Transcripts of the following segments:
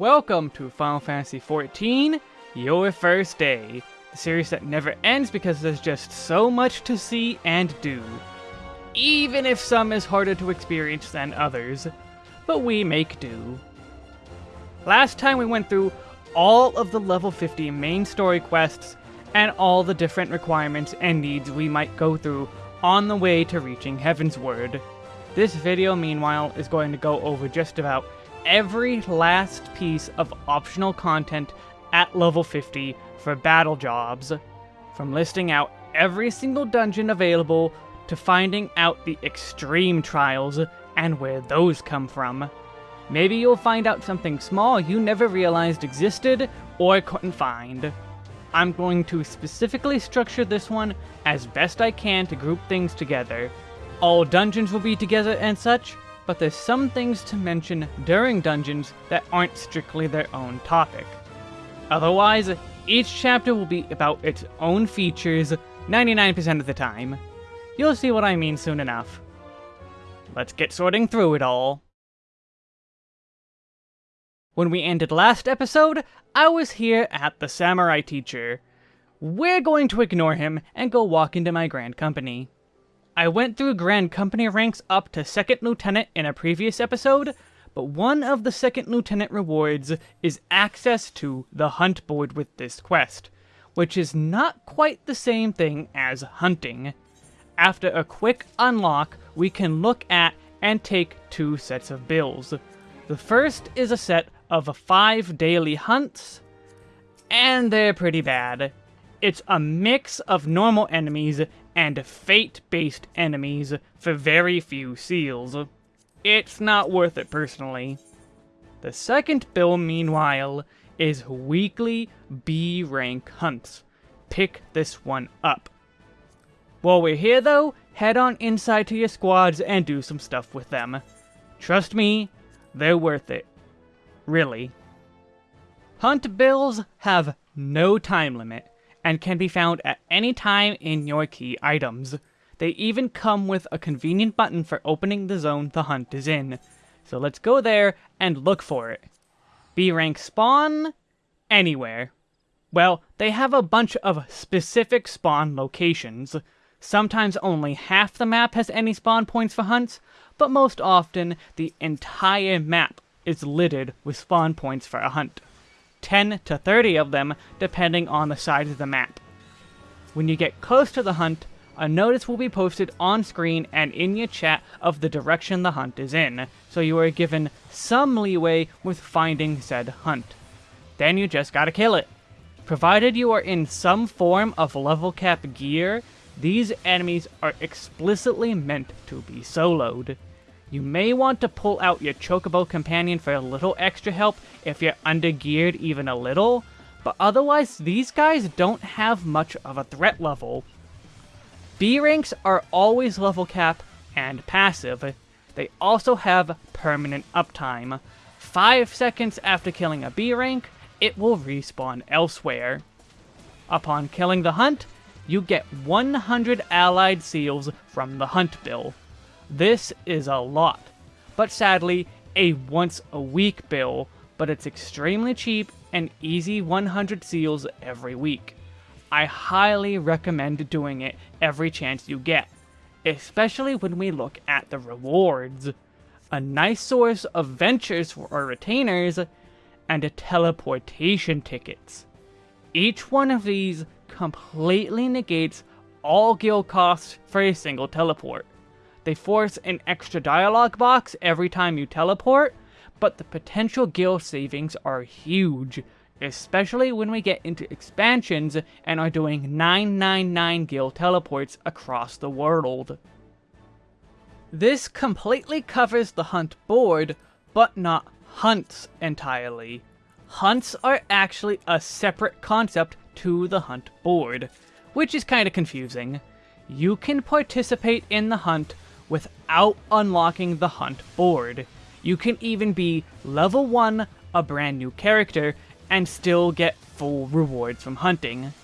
Welcome to Final Fantasy XIV, Your First Day, the series that never ends because there's just so much to see and do. Even if some is harder to experience than others, but we make do. Last time we went through all of the level 50 main story quests and all the different requirements and needs we might go through on the way to reaching Heavensward. This video, meanwhile, is going to go over just about every last piece of optional content at level 50 for battle jobs, from listing out every single dungeon available to finding out the extreme trials and where those come from. Maybe you'll find out something small you never realized existed or couldn't find. I'm going to specifically structure this one as best I can to group things together. All dungeons will be together and such, but there's some things to mention during dungeons that aren't strictly their own topic. Otherwise, each chapter will be about its own features 99% of the time. You'll see what I mean soon enough. Let's get sorting through it all. When we ended last episode, I was here at the Samurai Teacher. We're going to ignore him and go walk into my Grand Company. I went through Grand Company ranks up to Second Lieutenant in a previous episode, but one of the Second Lieutenant rewards is access to the hunt board with this quest, which is not quite the same thing as hunting. After a quick unlock, we can look at and take two sets of bills. The first is a set of five daily hunts, and they're pretty bad. It's a mix of normal enemies and fate-based enemies for very few seals. It's not worth it personally. The second bill, meanwhile, is weekly B rank hunts. Pick this one up. While we're here though, head on inside to your squads and do some stuff with them. Trust me, they're worth it. Really. Hunt bills have no time limit and can be found at any time in your key items. They even come with a convenient button for opening the zone the hunt is in. So let's go there and look for it. B rank spawn anywhere. Well, they have a bunch of specific spawn locations. Sometimes only half the map has any spawn points for hunts, but most often the entire map is littered with spawn points for a hunt. 10 to 30 of them, depending on the size of the map. When you get close to the hunt, a notice will be posted on screen and in your chat of the direction the hunt is in, so you are given some leeway with finding said hunt. Then you just gotta kill it. Provided you are in some form of level cap gear, these enemies are explicitly meant to be soloed. You may want to pull out your Chocobo companion for a little extra help if you're undergeared even a little, but otherwise these guys don't have much of a threat level. B ranks are always level cap and passive. They also have permanent uptime. 5 seconds after killing a B rank, it will respawn elsewhere. Upon killing the hunt, you get 100 allied seals from the hunt bill. This is a lot, but sadly, a once a week bill, but it's extremely cheap and easy 100 seals every week. I highly recommend doing it every chance you get, especially when we look at the rewards. A nice source of ventures for our retainers, and teleportation tickets. Each one of these completely negates all guild costs for a single teleport. They force an extra dialogue box every time you teleport, but the potential guild savings are huge, especially when we get into expansions and are doing 999 guild teleports across the world. This completely covers the hunt board, but not hunts entirely. Hunts are actually a separate concept to the hunt board, which is kind of confusing. You can participate in the hunt without unlocking the hunt board. You can even be level 1, a brand new character, and still get full rewards from hunting.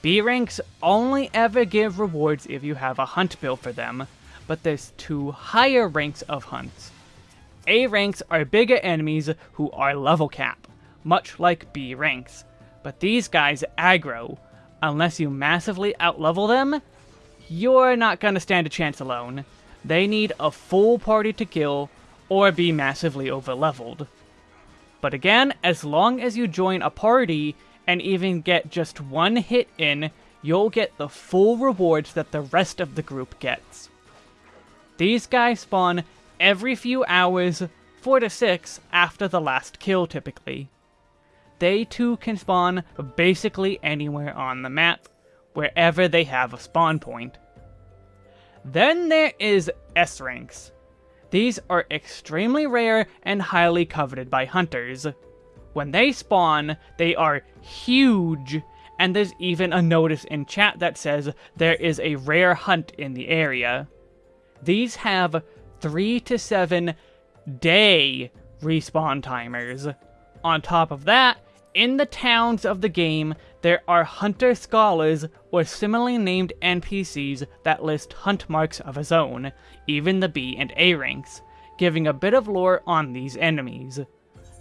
B ranks only ever give rewards if you have a hunt bill for them, but there's two higher ranks of hunts. A ranks are bigger enemies who are level cap. much like B ranks. But these guys aggro. Unless you massively outlevel them, you're not gonna stand a chance alone. They need a full party to kill, or be massively overleveled. But again, as long as you join a party, and even get just one hit in, you'll get the full rewards that the rest of the group gets. These guys spawn every few hours, 4 to 6 after the last kill typically. They too can spawn basically anywhere on the map, wherever they have a spawn point. Then there is S ranks. These are extremely rare and highly coveted by hunters. When they spawn, they are huge, and there's even a notice in chat that says there is a rare hunt in the area. These have 3 to 7 day respawn timers. On top of that, in the towns of the game, there are Hunter Scholars or similarly named NPCs that list hunt marks of his own, even the B and A ranks, giving a bit of lore on these enemies.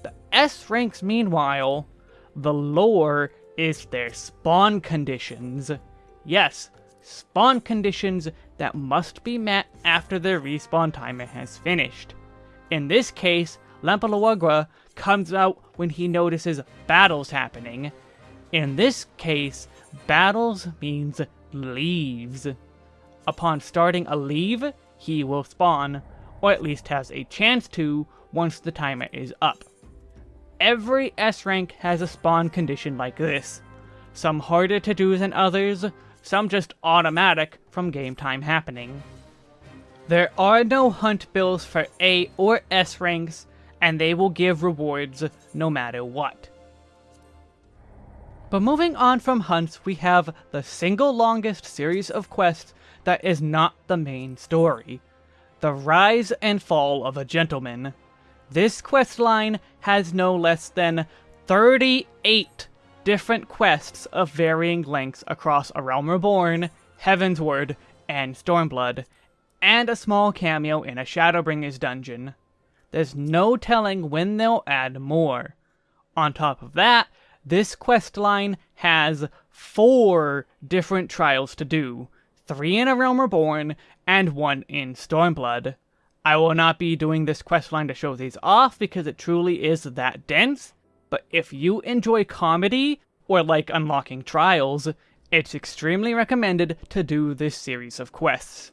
The S ranks, meanwhile, the lore is their spawn conditions. Yes, spawn conditions that must be met after their respawn timer has finished. In this case, Lampalagua comes out when he notices battles happening. In this case, battles means leaves. Upon starting a leave, he will spawn, or at least has a chance to once the timer is up. Every S rank has a spawn condition like this. Some harder to do than others, some just automatic from game time happening. There are no hunt bills for A or S ranks, and they will give rewards no matter what. But moving on from hunts, we have the single longest series of quests that is not the main story. The Rise and Fall of a Gentleman. This quest line has no less than 38 different quests of varying lengths across A Realm Reborn, Heavensward, and Stormblood, and a small cameo in a Shadowbringers dungeon. There's no telling when they'll add more. On top of that, this quest line has four different trials to do, three in A Realm Reborn, and one in Stormblood. I will not be doing this quest line to show these off because it truly is that dense, but if you enjoy comedy, or like unlocking trials, it's extremely recommended to do this series of quests.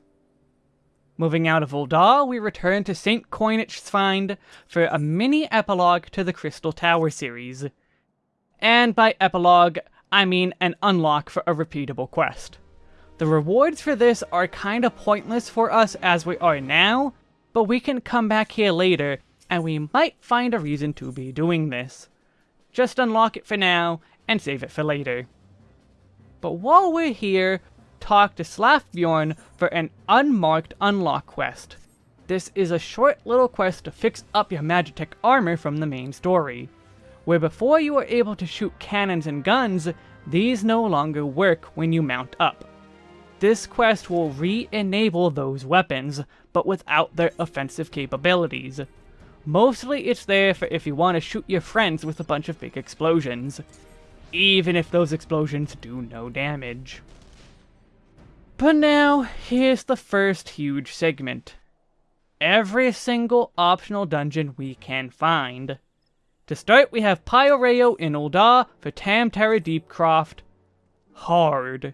Moving out of Ul'dah, we return to St. Coinach's Find for a mini epilogue to the Crystal Tower series. And by epilogue, I mean an unlock for a repeatable quest. The rewards for this are kinda pointless for us as we are now, but we can come back here later, and we might find a reason to be doing this. Just unlock it for now, and save it for later. But while we're here, talk to Slafbjorn for an unmarked unlock quest. This is a short little quest to fix up your Magitek armor from the main story, where before you were able to shoot cannons and guns, these no longer work when you mount up. This quest will re-enable those weapons, but without their offensive capabilities. Mostly it's there for if you want to shoot your friends with a bunch of big explosions, even if those explosions do no damage. But now, here's the first huge segment. Every single optional dungeon we can find. To start, we have Pyoreo in Ul'dah for Tam Tara Deepcroft. Hard.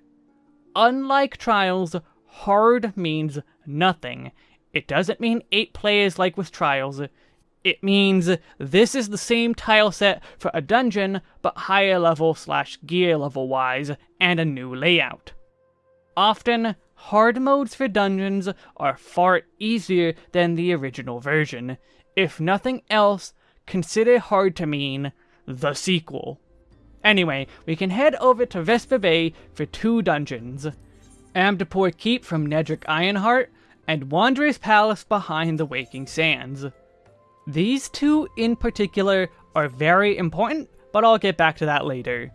Unlike Trials, hard means nothing. It doesn't mean 8 players like with Trials. It means this is the same tile set for a dungeon, but higher level slash gear level wise, and a new layout. Often, hard modes for dungeons are far easier than the original version. If nothing else, consider hard to mean the sequel. Anyway, we can head over to Vesper Bay for two dungeons. Amdapor Keep from Nedrick Ironheart, and Wanderer's Palace behind the Waking Sands. These two in particular are very important, but I'll get back to that later.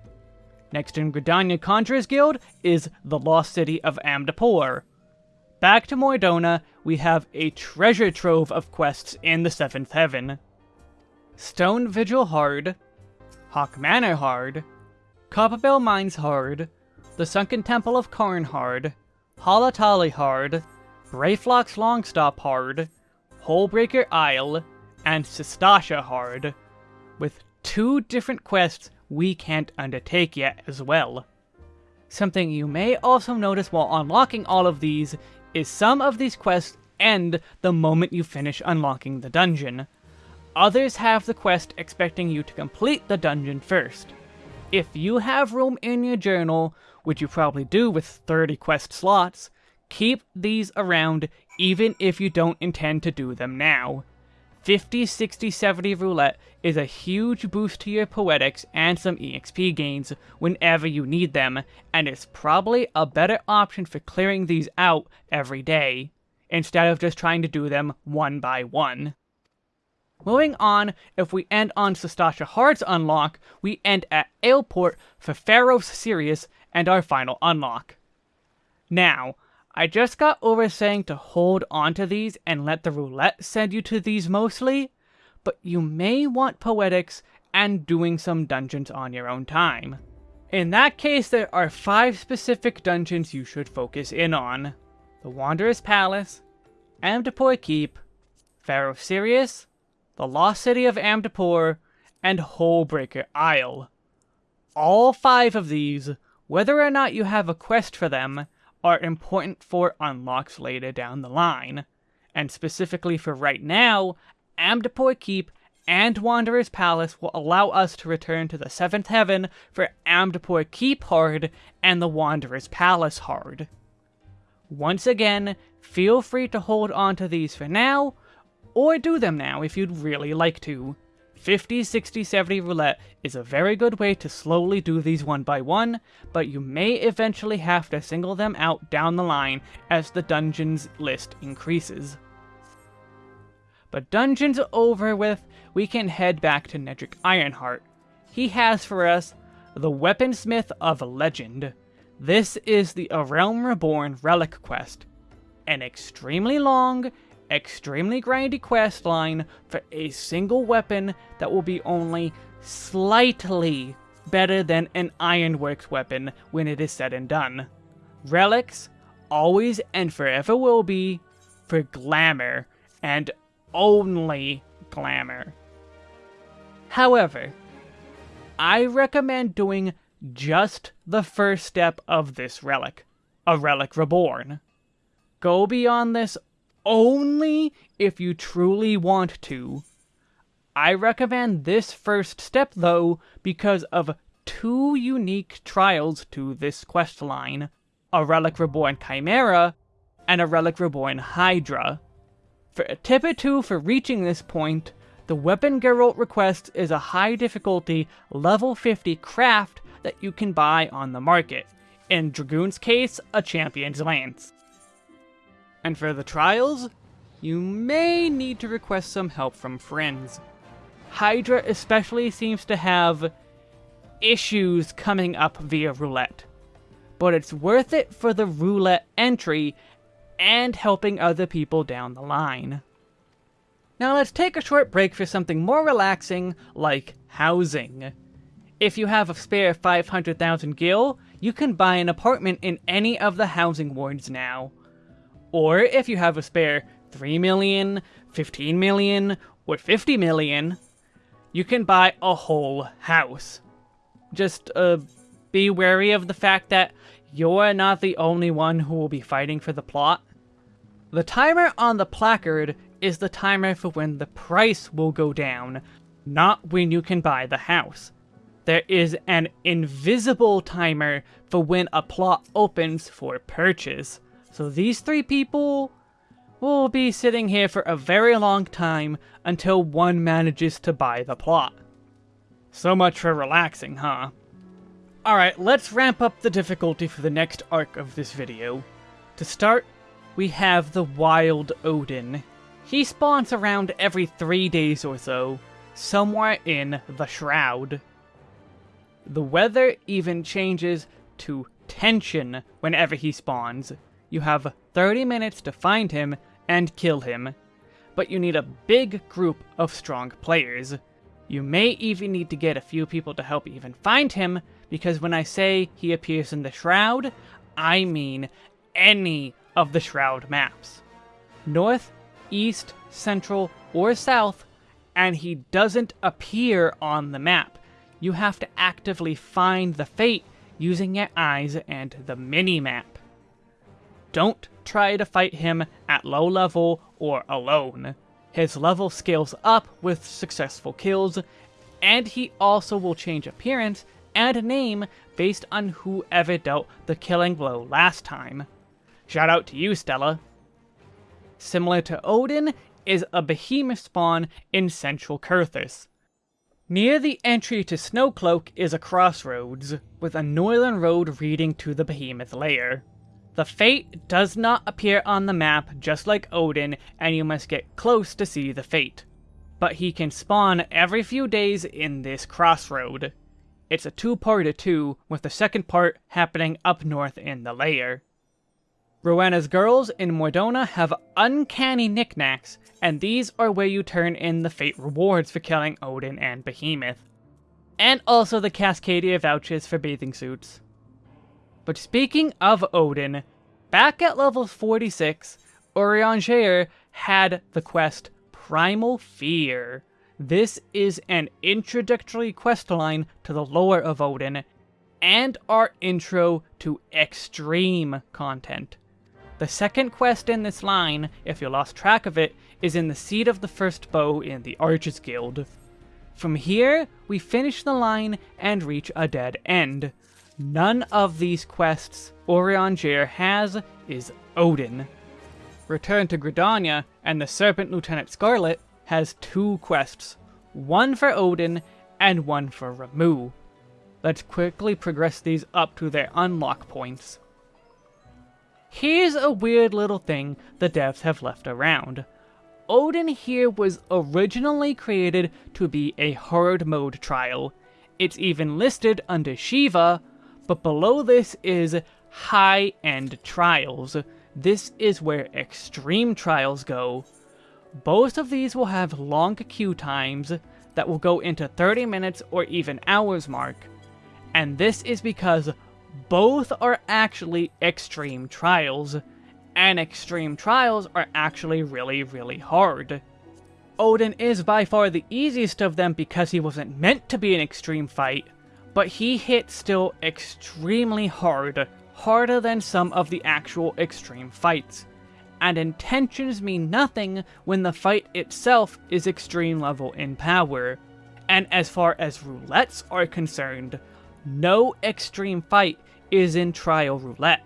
Next in Gridania Conjurer's Guild is the Lost City of Amdapor. Back to Mor Dhona, we have a treasure trove of quests in the Seventh Heaven. Stone Vigil Hard, Haukke Manor Hard, Copperbell Mines Hard, the Sunken Temple of Qarn Hard, Halatali Hard, Brayflox Longstop Hard, Hullbreaker Isle, and Sastasha Hard, with two different quests we can't undertake yet as well. Something you may also notice while unlocking all of these is some of these quests end the moment you finish unlocking the dungeon. Others have the quest expecting you to complete the dungeon first. If you have room in your journal, which you probably do with 30 quest slots, keep these around even if you don't intend to do them now. 50, 60, 70 roulette is a huge boost to your poetics and some EXP gains whenever you need them, and it's probably a better option for clearing these out every day, instead of just trying to do them one by one. Moving on, if we end on Sastasha Hard's unlock, we end at Aleport for Pharos Sirius and our final unlock. Now, I just got over saying to hold onto these and let the roulette send you to these mostly, but you may want poetics and doing some dungeons on your own time. In that case, there are five specific dungeons you should focus in on. The Wanderer's Palace, Amdapor Keep, Pharos Sirius, the Lost City of Amdapor, and Hullbreaker Isle. All five of these, whether or not you have a quest for them, are important for unlocks later down the line. And specifically for right now, Amdapor Keep and Wanderer's Palace will allow us to return to the Seventh Heaven for Amdapor Keep hard and the Wanderer's Palace hard. Once again, feel free to hold on to these for now, or do them now if you'd really like to. 50, 60, 70 roulette is a very good way to slowly do these one by one, but you may eventually have to single them out down the line as the dungeons list increases. But dungeons over with, we can head back to Nedrick Ironheart. He has for us the Weaponsmith of Legend. This is the A Realm Reborn Relic quest, an extremely long extremely grindy quest line for a single weapon that will be only slightly better than an Ironworks weapon when it is said and done. Relics always and forever will be for glamour and only glamour. However, I recommend doing just the first step of this relic, a relic reborn. Go beyond this only if you truly want to. I recommend this first step though because of two unique trials to this quest line, a Relic Reborn Chimera and a Relic Reborn Hydra. For a tip or two for reaching this point, the weapon Gerolt requests is a high difficulty level 50 craft that you can buy on the market. In Dragoon's case, a Champion's Lance. And for the trials, you may need to request some help from friends. Hydra especially seems to have issues coming up via roulette. But it's worth it for the roulette entry and helping other people down the line. Now let's take a short break for something more relaxing, like housing. If you have a spare 500,000 gil, you can buy an apartment in any of the housing wards now. Or if you have a spare 3 million, 15 million, or 50 million, you can buy a whole house. Just uh, be wary of the fact that you're not the only one who will be fighting for the plot. The timer on the placard is the timer for when the price will go down, not when you can buy the house. There is an invisible timer for when a plot opens for purchase. So these three people will be sitting here for a very long time until one manages to buy the plot. So much for relaxing, huh? Alright, let's ramp up the difficulty for the next arc of this video. To start, we have the Wild Odin. He spawns around every three days or so, somewhere in the Shroud. The weather even changes to tension whenever he spawns, you have 30 minutes to find him and kill him, but you need a big group of strong players. You may even need to get a few people to help even find him, because when I say he appears in the Shroud, I mean any of the Shroud maps. North, East, Central, or South, and he doesn't appear on the map. You have to actively find the Fate using your eyes and the mini-map. Don't try to fight him at low level or alone. His level scales up with successful kills, and he also will change appearance and name based on whoever dealt the killing blow last time. Shout out to you, Stella. Similar to Odin is a behemoth spawn in central Coerthas. Near the entry to Snowcloak is a crossroads, with a northern road leading to the behemoth lair. The Fate does not appear on the map just like Odin, and you must get close to see the Fate. But he can spawn every few days in this crossroad. It's a two-parter two, with the second part happening up north in the lair. Rowena's girls in Mor Dhona have uncanny knickknacks, and these are where you turn in the fate rewards for killing Odin and Behemoth. And also the Cascadia vouchers for bathing suits. But speaking of Odin, back at level 46, Urianger had the quest Primal Fear. This is an introductory quest line to the lore of Odin, and our intro to extreme content. The second quest in this line, if you lost track of it, is in the Seat of the First Bow in the Archers Guild. From here, we finish the line and reach a dead end. None of these quests Urianger has is Odin. Return to Gridania, and the Serpent Lieutenant Scarlet has two quests, one for Odin and one for Ramuh. Let's quickly progress these up to their unlock points. Here's a weird little thing the devs have left around. Odin here was originally created to be a hard mode trial. It's even listed under Shiva, but below this is high-end trials. This is where extreme trials go. Both of these will have long queue times that will go into 30 minutes or even hours mark. And this is because both are actually extreme trials, and extreme trials are actually really, really hard. Odin is by far the easiest of them because he wasn't meant to be an extreme fight, but he hits still extremely hard, harder than some of the actual extreme fights and intentions mean nothing when the fight itself is extreme level in power. And as far as roulettes are concerned, no extreme fight is in trial roulette.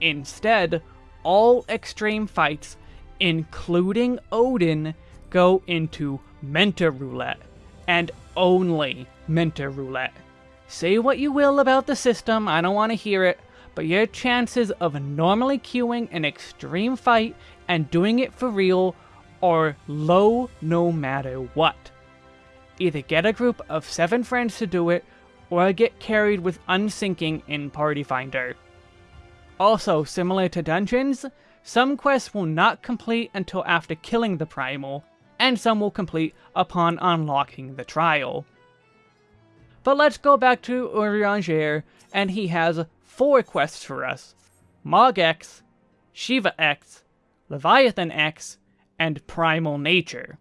Instead, all extreme fights, including Odin, go into mentor roulette, and only mentor roulette. Say what you will about the system, I don't want to hear it, but your chances of normally queuing an extreme fight and doing it for real are low no matter what. Either get a group of 7 friends to do it, or get carried with unsyncing in Party Finder. Also, similar to dungeons, some quests will not complete until after killing the Primal, and some will complete upon unlocking the trial. But let's go back to Urianger, and he has four quests for us. Mog X, Shiva X, Leviathan X, and Primal Nature.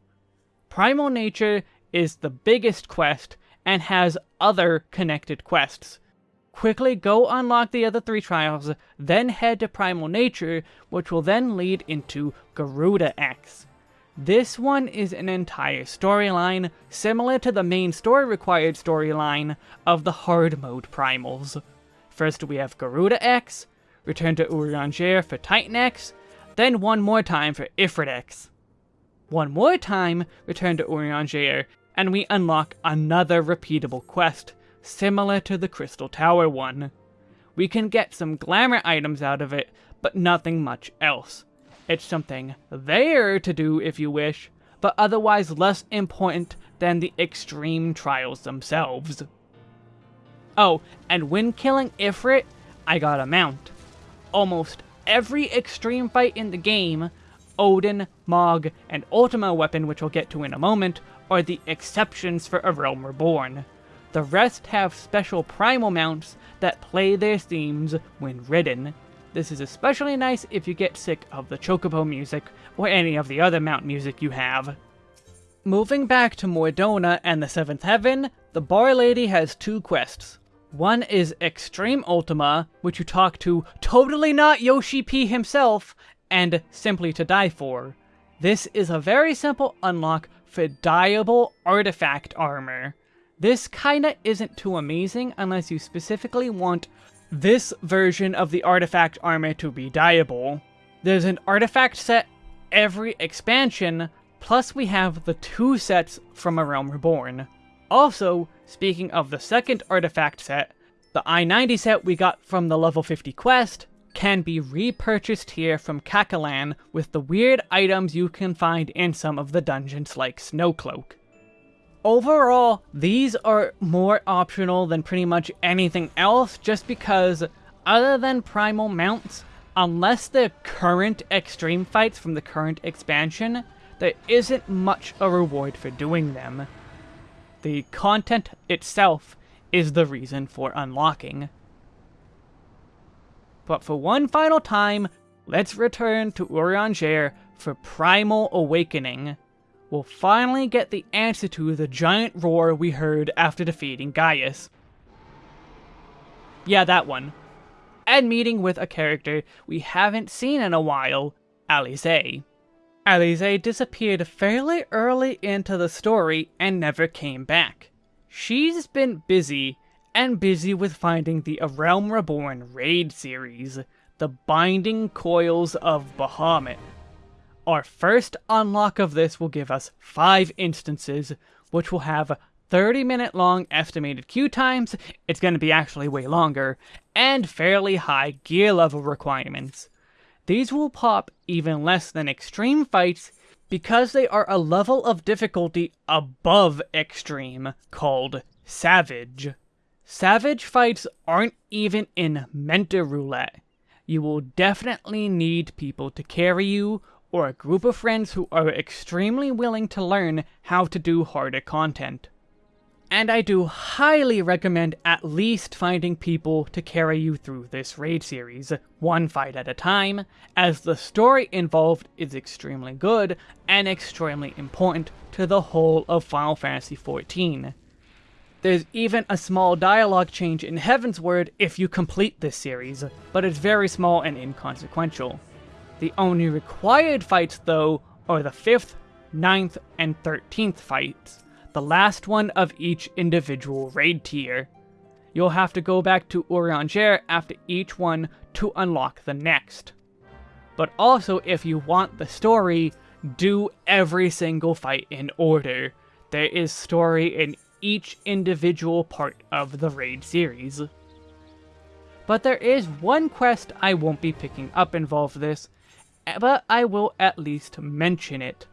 Primal Nature is the biggest quest and has other connected quests. Quickly go unlock the other three trials, then head to Primal Nature, which will then lead into Garuda X. This one is an entire storyline, similar to the main story required storyline of the hard mode primals. First we have Garuda X, return to Urianger for Titan X, then one more time for Ifrit X. One more time, return to Urianger, and we unlock another repeatable quest, similar to the Crystal Tower one. We can get some glamour items out of it, but nothing much else. It's something there to do if you wish, but otherwise less important than the extreme trials themselves. Oh, and when killing Ifrit, I got a mount. Almost every extreme fight in the game, Odin, Mog, and Ultima weapon, which we'll get to in a moment, are the exceptions for A Realm Reborn. The rest have special primal mounts that play their themes when ridden. This is especially nice if you get sick of the chocobo music or any of the other mount music you have. Moving back to Mor Dhona and the Seventh Heaven, the Bar Lady has two quests. One is Extreme Ultima, which you talk to totally not Yoshi P himself, and Simply to Die For. This is a very simple unlock for dyeable artifact armor. This kinda isn't too amazing unless you specifically want this version of the artifact armor to be dyeable. There's an artifact set every expansion, plus we have the two sets from A Realm Reborn. Also, speaking of the second artifact set, the I-90 set we got from the level 50 quest can be repurchased here from Kakalan with the weird items you can find in some of the dungeons like Snowcloak. Overall, these are more optional than pretty much anything else just because, other than primal mounts, unless they're current extreme fights from the current expansion, there isn't much a reward for doing them. The content itself is the reason for unlocking. But for one final time, let's return to Urianger for Primal Awakening. We'll finally get the answer to the giant roar we heard after defeating Gaius. Yeah, that one. And meeting with a character we haven't seen in a while, Alisaie. Alisaie disappeared fairly early into the story and never came back. She's been busy, and busy with finding the A Realm Reborn raid series, The Binding Coils of Bahamut. Our first unlock of this will give us 5 instances, which will have 30 minute long estimated queue times, it's going to be actually way longer, and fairly high gear level requirements. These will pop even less than extreme fights because they are a level of difficulty above extreme called Savage. Savage fights aren't even in Mentor Roulette. You will definitely need people to carry you or a group of friends who are extremely willing to learn how to do harder content and I do highly recommend at least finding people to carry you through this raid series, one fight at a time, as the story involved is extremely good and extremely important to the whole of Final Fantasy XIV. There's even a small dialogue change in Heavensward if you complete this series, but it's very small and inconsequential. The only required fights, though, are the 5th, 9th, and 13th fights, the last one of each individual raid tier. You'll have to go back to Urianger after each one to unlock the next. But also, if you want the story, do every single fight in order. There is story in each individual part of the raid series. But there is one quest I won't be picking up involved this, but I will at least mention it.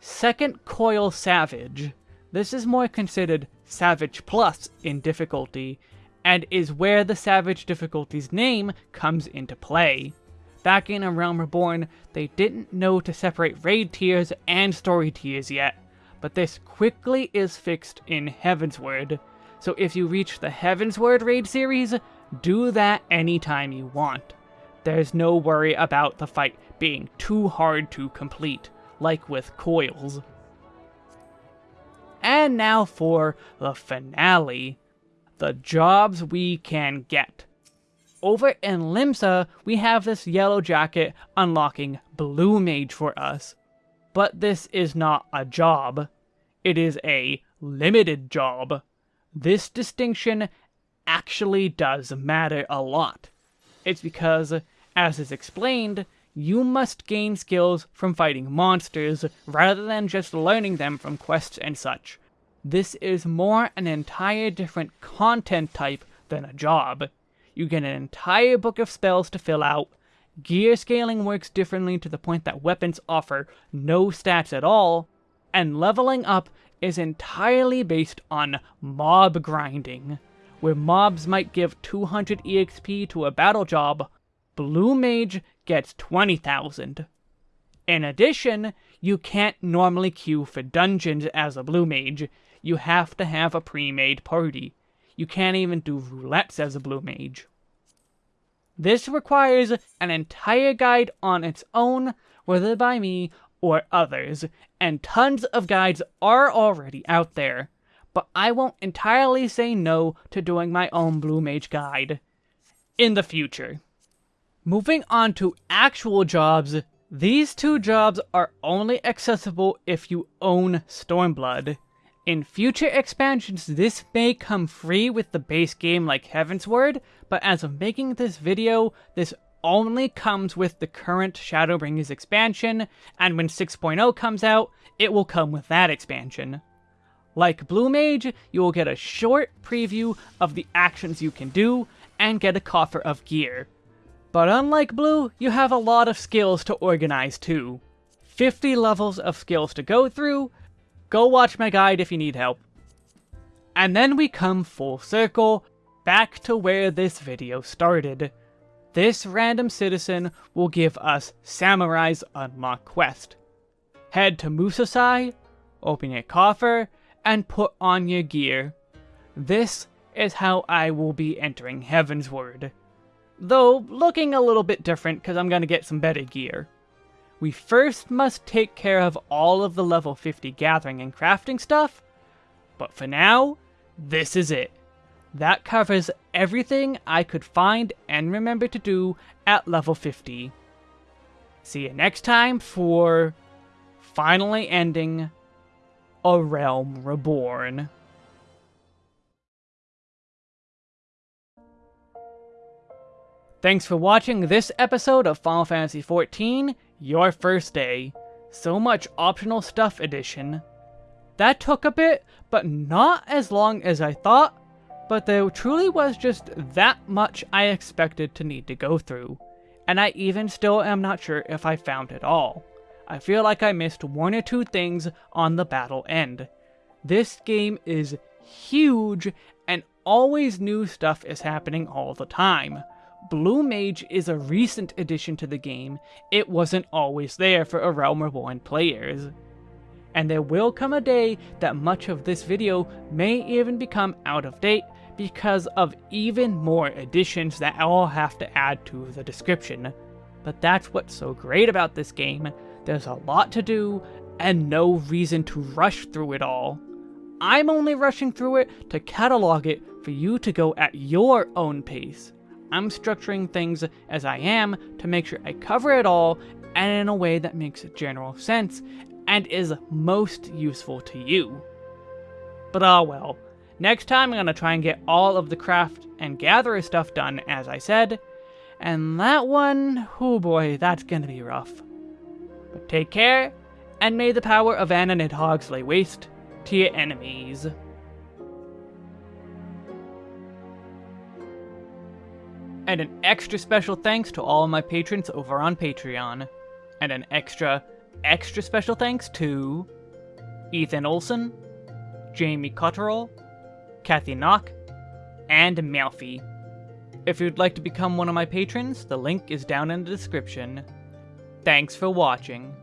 Second Coil Savage. This is more considered Savage Plus in difficulty, and is where the Savage difficulty's name comes into play. Back in A Realm Reborn, they didn't know to separate raid tiers and story tiers yet, but this quickly is fixed in Heavensward. So if you reach the Heavensward raid series, do that anytime you want. There's no worry about the fight being too hard to complete, like with Coils. And now for the finale. The jobs we can get. Over in Limsa, we have this yellow jacket unlocking Blue Mage for us. But this is not a job. It is a limited job. This distinction actually does matter a lot. It's because, as is explained, you must gain skills from fighting monsters rather than just learning them from quests and such. This is more an entire different content type than a job. You get an entire book of spells to fill out, gear scaling works differently to the point that weapons offer no stats at all, and leveling up is entirely based on mob grinding, where mobs might give 200 EXP to a battle job, Blue Mage gets 20,000. In addition, you can't normally queue for dungeons as a blue mage. You have to have a pre-made party. You can't even do roulettes as a blue mage. This requires an entire guide on its own, whether by me or others, and tons of guides are already out there. But I won't entirely say no to doing my own Blue Mage guide in the future. Moving on to actual jobs, these two jobs are only accessible if you own Stormblood. In future expansions, this may come free with the base game like Heavensward, but as of making this video, this only comes with the current Shadowbringers expansion, and when 6.0 comes out, it will come with that expansion. Like Blue Mage, you will get a short preview of the actions you can do, and get a coffer of gear. But unlike Blue, you have a lot of skills to organize too. 50 levels of skills to go through, Go watch my guide if you need help. And then we come full circle, back to where this video started. This random citizen will give us Samurai's Unlock quest. Head to Musosai, open your coffer, and put on your gear. This is how I will be entering Heavensward. Though, looking a little bit different because I'm going to get some better gear we first must take care of all of the level 50 gathering and crafting stuff, but for now, this is it. That covers everything I could find and remember to do at level 50. See you next time for finally ending A Realm Reborn. Thanks for watching this episode of Final Fantasy XIV. Your First Day. So much optional stuff edition. That took a bit, but not as long as I thought, but there truly was just that much I expected to need to go through, and I even still am not sure if I found it all. I feel like I missed one or two things on the battle end. This game is huge, and always new stuff is happening all the time. Blue Mage is a recent addition to the game, it wasn't always there for A Realm Reborn players. And there will come a day that much of this video may even become out of date because of even more additions that I'll have to add to the description. But that's what's so great about this game, there's a lot to do and no reason to rush through it all. I'm only rushing through it to catalog it for you to go at your own pace. I'm structuring things as I am to make sure I cover it all and in a way that makes general sense and is most useful to you. But ah well, next time I'm going to try and get all of the craft and gatherer stuff done as I said, and that one, oh boy, that's going to be rough. But take care, and may the power of Anna Nidhogg's lay waste to your enemies. And an extra special thanks to all my patrons over on Patreon. And an extra, extra special thanks to Ethan Olson, Jamie Cotterell, Kathy Knock, and Malfi. If you'd like to become one of my patrons, the link is down in the description. Thanks for watching.